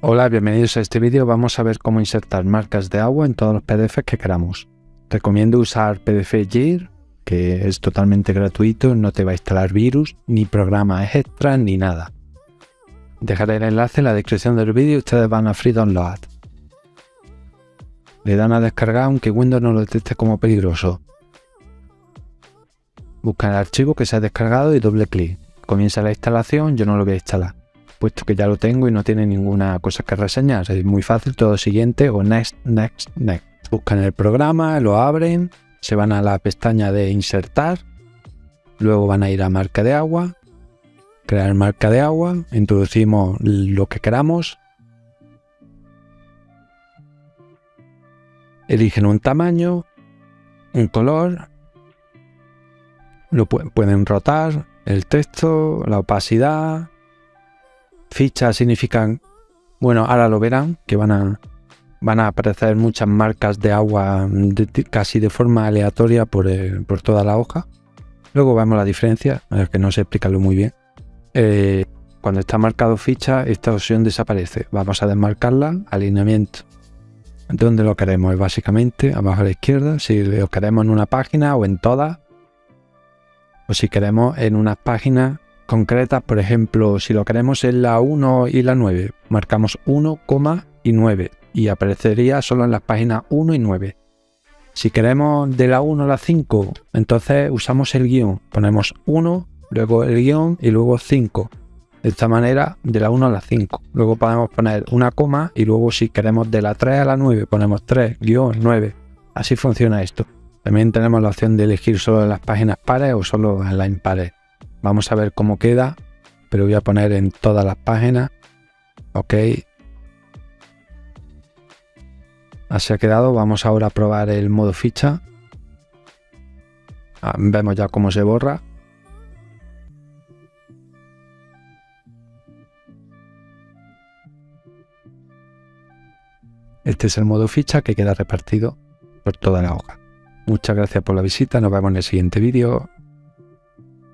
Hola, bienvenidos a este vídeo. Vamos a ver cómo insertar marcas de agua en todos los PDFs que queramos. Recomiendo usar PDF JIR, que es totalmente gratuito, no te va a instalar virus, ni programas extra, ni nada. Dejaré el enlace en la descripción del vídeo y ustedes van a Free Download. Le dan a descargar aunque Windows no lo detecte como peligroso. Buscan el archivo que se ha descargado y doble clic. Comienza la instalación, yo no lo voy a instalar puesto que ya lo tengo y no tiene ninguna cosa que reseñar. Es muy fácil, todo siguiente o next, next, next. Buscan el programa, lo abren, se van a la pestaña de insertar, luego van a ir a marca de agua, crear marca de agua, introducimos lo que queramos, eligen un tamaño, un color, lo pueden rotar, el texto, la opacidad, Fichas significan, bueno, ahora lo verán, que van a, van a aparecer muchas marcas de agua casi de forma aleatoria por, por, toda la hoja. Luego vemos la diferencia, que no sé explicarlo muy bien. Eh, cuando está marcado ficha, esta opción desaparece. Vamos a desmarcarla, alineamiento. ¿Dónde lo queremos? Básicamente abajo a la izquierda, si lo queremos en una página o en todas. O si queremos en unas páginas concretas, por ejemplo, si lo queremos en la 1 y la 9, marcamos 1, y 9 y aparecería solo en las páginas 1 y 9. Si queremos de la 1 a la 5, entonces usamos el guion, ponemos 1, luego el guion y luego 5. De esta manera, de la 1 a la 5. Luego podemos poner una coma y luego si queremos de la 3 a la 9, ponemos 3, guion, 9. Así funciona esto. También tenemos la opción de elegir solo las páginas pares o solo las impares. Vamos a ver cómo queda, pero voy a poner en todas las páginas. Ok. Así ha quedado. Vamos ahora a probar el modo ficha. Ah, vemos ya cómo se borra. Este es el modo ficha que queda repartido por toda la hoja. Muchas gracias por la visita, nos vemos en el siguiente vídeo.